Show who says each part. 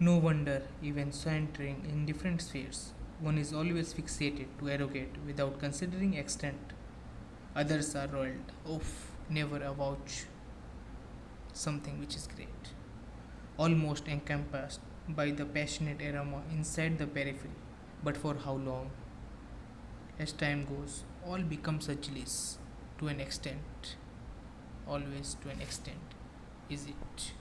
Speaker 1: No wonder, even so entering in different spheres, one is always fixated to arrogate without considering extent. Others are roiled off, never avouch something which is great, almost encompassed by the passionate aroma inside the periphery. But for how long? As time goes, all becomes a chalice to an extent, always to an extent, is it?